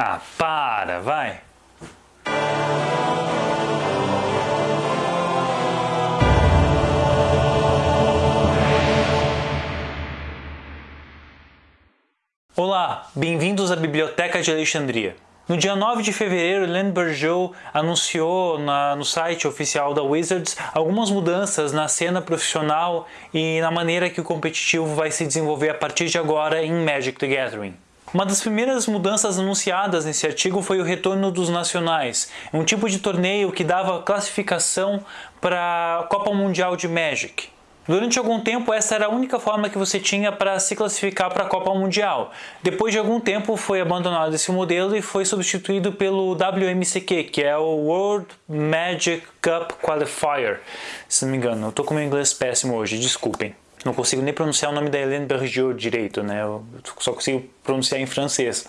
Ah, para, vai. Olá, bem-vindos à Biblioteca de Alexandria. No dia 9 de fevereiro, Len Bergeau anunciou na, no site oficial da Wizards algumas mudanças na cena profissional e na maneira que o competitivo vai se desenvolver a partir de agora em Magic the Gathering. Uma das primeiras mudanças anunciadas nesse artigo foi o retorno dos nacionais, um tipo de torneio que dava classificação para a Copa Mundial de Magic. Durante algum tempo, essa era a única forma que você tinha para se classificar para a Copa Mundial. Depois de algum tempo, foi abandonado esse modelo e foi substituído pelo WMCQ, que é o World Magic Cup Qualifier. Se não me engano, eu estou com meu inglês péssimo hoje, desculpem. Não consigo nem pronunciar o nome da Helene Bergeau direito, né? Eu só consigo pronunciar em francês.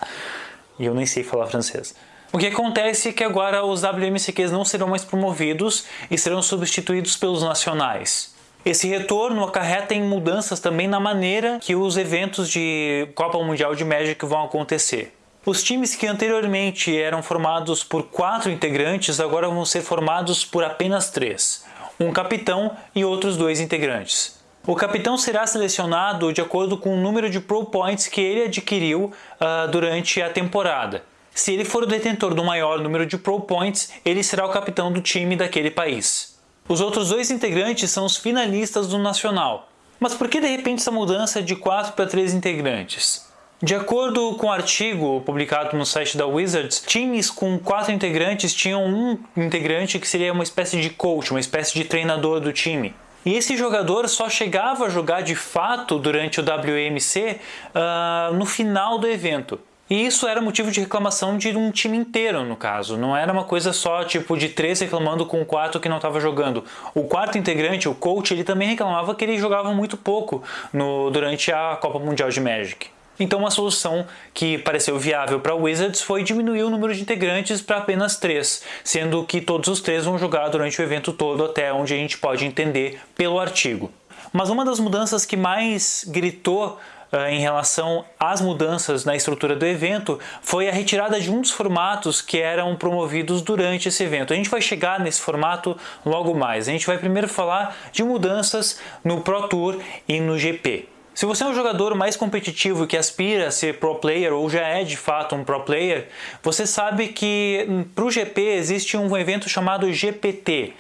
E eu nem sei falar francês. O que acontece é que agora os WMCQs não serão mais promovidos e serão substituídos pelos nacionais. Esse retorno acarreta em mudanças também na maneira que os eventos de Copa Mundial de Magic vão acontecer. Os times que anteriormente eram formados por quatro integrantes agora vão ser formados por apenas três, um capitão e outros dois integrantes. O capitão será selecionado de acordo com o número de Pro Points que ele adquiriu uh, durante a temporada. Se ele for o detentor do maior número de Pro Points, ele será o capitão do time daquele país. Os outros dois integrantes são os finalistas do Nacional. Mas por que de repente essa mudança de 4 para 3 integrantes? De acordo com o um artigo publicado no site da Wizards, times com quatro integrantes tinham um integrante que seria uma espécie de coach, uma espécie de treinador do time. E esse jogador só chegava a jogar de fato durante o WMC uh, ah, no final do evento. E isso era motivo de reclamação de um time inteiro, no caso. Não era uma coisa só tipo de três reclamando com o quarto que não estava jogando. O quarto integrante, o coach, ele também reclamava que ele jogava muito pouco no, durante a Copa Mundial de Magic. Então uma solução que pareceu viável para Wizards foi diminuir o número de integrantes para apenas três, sendo que todos os três vão jogar durante o evento todo até onde a gente pode entender pelo artigo. Mas uma das mudanças que mais gritou uh, em relação às mudanças na estrutura do evento foi a retirada de um dos formatos que eram promovidos durante esse evento. A gente vai chegar nesse formato logo mais. A gente vai primeiro falar de mudanças no Pro Tour e no GP. Se você é um jogador mais competitivo que aspira a ser pro player ou já é de fato um pro player, você sabe que hum, para o GP existe um evento chamado GPT,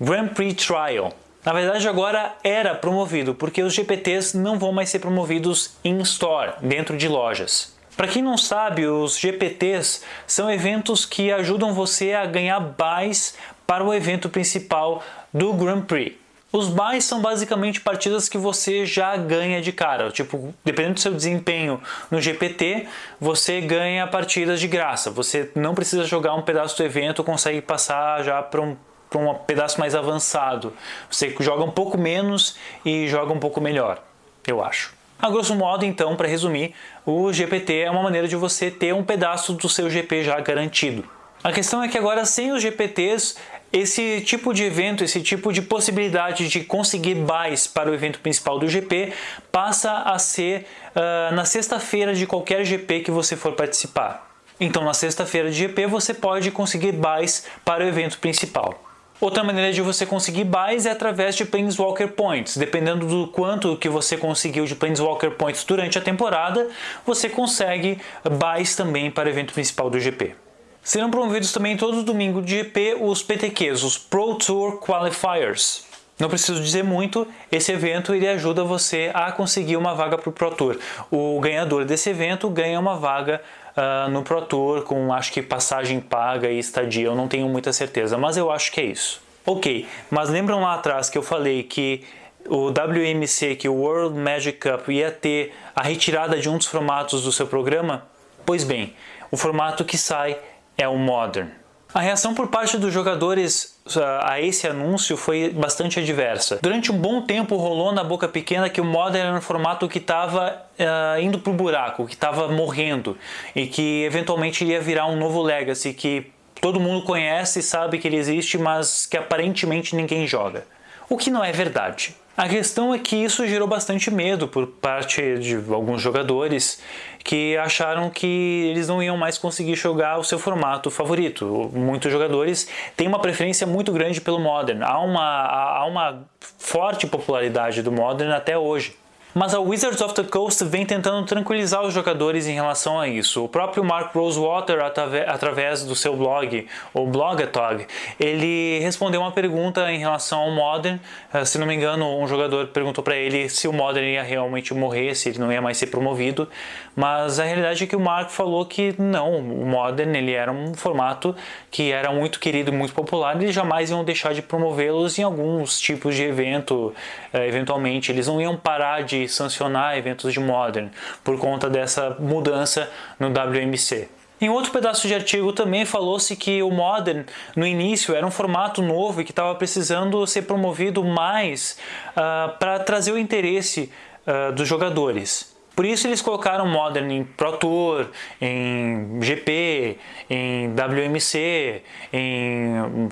Grand Prix Trial. Na verdade agora era promovido, porque os GPTs não vão mais ser promovidos em store, dentro de lojas. Para quem não sabe, os GPTs são eventos que ajudam você a ganhar buys para o evento principal do Grand Prix. Os buys são basicamente partidas que você já ganha de cara, tipo, dependendo do seu desempenho no GPT, você ganha partidas de graça. Você não precisa jogar um pedaço do evento, consegue passar já para um para um pedaço mais avançado. Você joga um pouco menos e joga um pouco melhor, eu acho. A grosso modo, então, para resumir, o GPT é uma maneira de você ter um pedaço do seu GP já garantido. A questão é que agora, sem os GPTs, esse tipo de evento, esse tipo de possibilidade de conseguir buys para o evento principal do GP passa a ser uh, na sexta-feira de qualquer GP que você for participar. Então, na sexta-feira de GP, você pode conseguir buys para o evento principal. Outra maneira de você conseguir buys é através de Planeswalker Points. Dependendo do quanto que você conseguiu de Planeswalker Points durante a temporada, você consegue buys também para o evento principal do GP. Serão promovidos também todo domingo de GP os PTQs, os Pro Tour Qualifiers. Não preciso dizer muito, esse evento ele ajuda você a conseguir uma vaga para o Pro Tour. O ganhador desse evento ganha uma vaga uh, no Pro Tour com acho que passagem paga e estadia, eu não tenho muita certeza, mas eu acho que é isso. Ok, mas lembram lá atrás que eu falei que o WMC, que o World Magic Cup ia ter a retirada de um dos formatos do seu programa? Pois bem, o formato que sai é o Modern. A reação por parte dos jogadores ah, a esse anúncio foi bastante adversa. Durante um bom tempo rolou na boca pequena que o Modern era um formato que estava uh, indo para o buraco, que estava morrendo e que eventualmente iria virar um novo Legacy que todo mundo conhece e sabe que ele existe, mas que aparentemente ninguém joga. O que não é verdade. A questão é que isso gerou bastante medo por parte de alguns jogadores que acharam que eles não iam mais conseguir jogar o seu formato favorito. Muitos jogadores têm uma preferência muito grande pelo Modern. Há uma, há uma forte popularidade do Modern até hoje. Mas a Wizards of the Coast vem tentando tranquilizar os jogadores em relação a isso. O próprio Mark Rosewater, através do seu blog, o Blogatog, ele respondeu uma pergunta em relação ao Modern. Eh, se não me engano, um jogador perguntou para ele se o Modern ia realmente morrer, se ele não ia mais ser promovido. Mas a realidade é que o Mark falou que não, o Modern ele era um formato que era muito querido e muito popular eles jamais iam deixar de promovê-los em alguns tipos de evento, eh, eventualmente. Eles não iam parar de sancionar eventos de Modern por conta dessa mudança no WMC. Em outro pedaço de artigo também falou-se que o Modern no início era um formato novo e que estava precisando ser promovido mais uh, para trazer o interesse uh, dos jogadores. Por isso eles colocaram Modern em Pro Tour, em GP, em WMC, em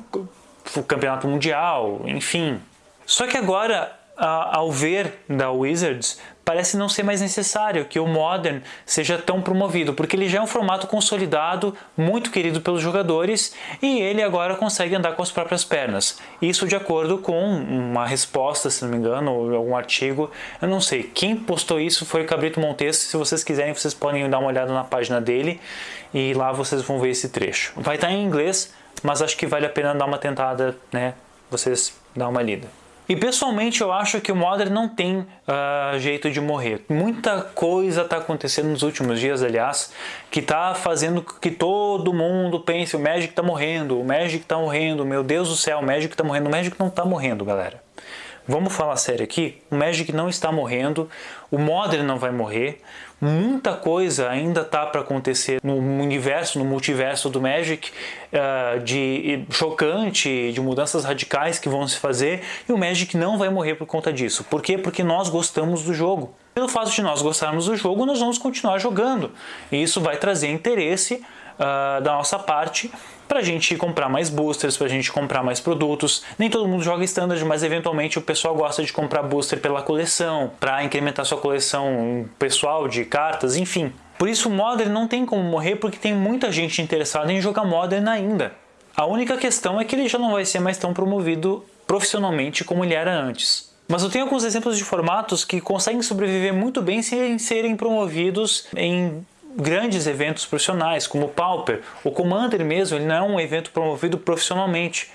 Campeonato Mundial, enfim. Só que agora ao ver da Wizards, parece não ser mais necessário que o Modern seja tão promovido, porque ele já é um formato consolidado, muito querido pelos jogadores, e ele agora consegue andar com as próprias pernas. Isso de acordo com uma resposta, se não me engano, ou algum artigo, eu não sei. Quem postou isso foi o Cabrito Montes, se vocês quiserem vocês podem dar uma olhada na página dele, e lá vocês vão ver esse trecho. Vai estar em inglês, mas acho que vale a pena dar uma tentada, né, vocês dar uma lida. E pessoalmente eu acho que o Modern não tem uh, jeito de morrer. Muita coisa está acontecendo nos últimos dias, aliás, que está fazendo que todo mundo pense o Magic está morrendo, o Magic está morrendo, meu Deus do céu, o Magic está morrendo. O Magic não está morrendo, galera. Vamos falar sério aqui? O Magic não está morrendo, o Modern não vai morrer, muita coisa ainda está para acontecer no universo, no multiverso do Magic, uh, de chocante, de mudanças radicais que vão se fazer, e o Magic não vai morrer por conta disso. Por quê? Porque nós gostamos do jogo. Pelo fato de nós gostarmos do jogo, nós vamos continuar jogando. E isso vai trazer interesse uh, da nossa parte para a gente comprar mais boosters, para a gente comprar mais produtos. Nem todo mundo joga standard, mas eventualmente o pessoal gosta de comprar booster pela coleção, para incrementar sua coleção pessoal de cartas, enfim. Por isso o Modern não tem como morrer porque tem muita gente interessada em jogar Modern ainda. A única questão é que ele já não vai ser mais tão promovido profissionalmente como ele era antes. Mas eu tenho alguns exemplos de formatos que conseguem sobreviver muito bem sem serem promovidos em grandes eventos profissionais, como o Pauper. O Commander mesmo, ele não é um evento promovido profissionalmente,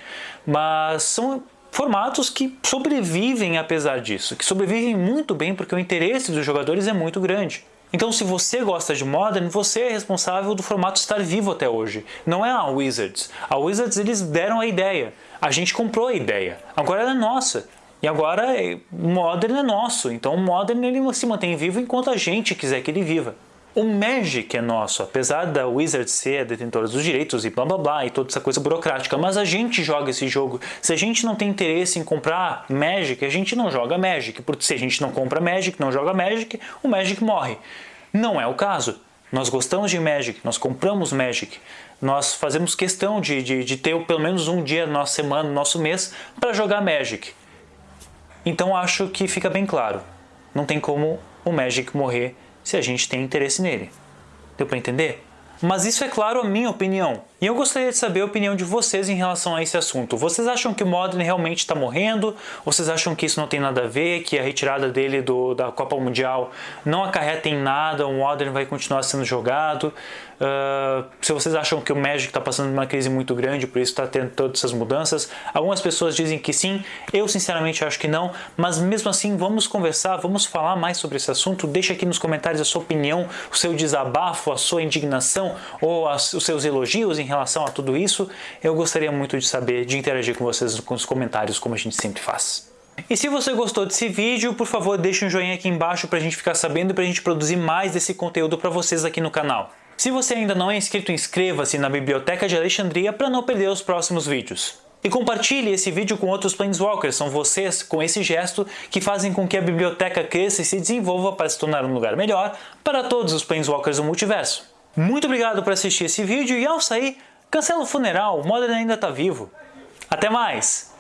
mas são formatos que sobrevivem apesar disso, que sobrevivem muito bem porque o interesse dos jogadores é muito grande. Então se você gosta de Modern, você é responsável do formato estar vivo até hoje. Não é a Wizards. A Wizards eles deram a ideia. A gente comprou a ideia. Agora ela é nossa. E agora o Modern é nosso. Então o Modern ele se mantém vivo enquanto a gente quiser que ele viva. O Magic é nosso, apesar da Wizard ser detentora dos direitos e blá blá blá e toda essa coisa burocrática, mas a gente joga esse jogo. Se a gente não tem interesse em comprar Magic, a gente não joga Magic, porque se a gente não compra Magic, não joga Magic, o Magic morre. Não é o caso. Nós gostamos de Magic, nós compramos Magic, nós fazemos questão de, de, de ter pelo menos um dia na nossa semana, no nosso mês, para jogar Magic. Então acho que fica bem claro, não tem como o Magic morrer se a gente tem interesse nele. Deu para entender? Mas isso é claro a minha opinião. E eu gostaria de saber a opinião de vocês em relação a esse assunto. Vocês acham que o Modern realmente está morrendo? Vocês acham que isso não tem nada a ver, que a retirada dele do, da Copa Mundial não acarreta em nada, o Modern vai continuar sendo jogado? Uh, se vocês acham que o Magic está passando uma crise muito grande, por isso está tendo todas essas mudanças. Algumas pessoas dizem que sim, eu sinceramente acho que não, mas mesmo assim vamos conversar, vamos falar mais sobre esse assunto. Deixa aqui nos comentários a sua opinião, o seu desabafo, a sua indignação ou as, os seus elogios em relação a tudo isso. Eu gostaria muito de saber, de interagir com vocês com os comentários, como a gente sempre faz. E se você gostou desse vídeo, por favor deixe um joinha aqui embaixo para a gente ficar sabendo e para a gente produzir mais desse conteúdo para vocês aqui no canal. Se você ainda não é inscrito, inscreva-se na Biblioteca de Alexandria para não perder os próximos vídeos. E compartilhe esse vídeo com outros Planeswalkers, são vocês, com esse gesto, que fazem com que a biblioteca cresça e se desenvolva para se tornar um lugar melhor para todos os Planeswalkers do multiverso. Muito obrigado por assistir esse vídeo e ao sair, cancela o funeral, Modern ainda está vivo. Até mais!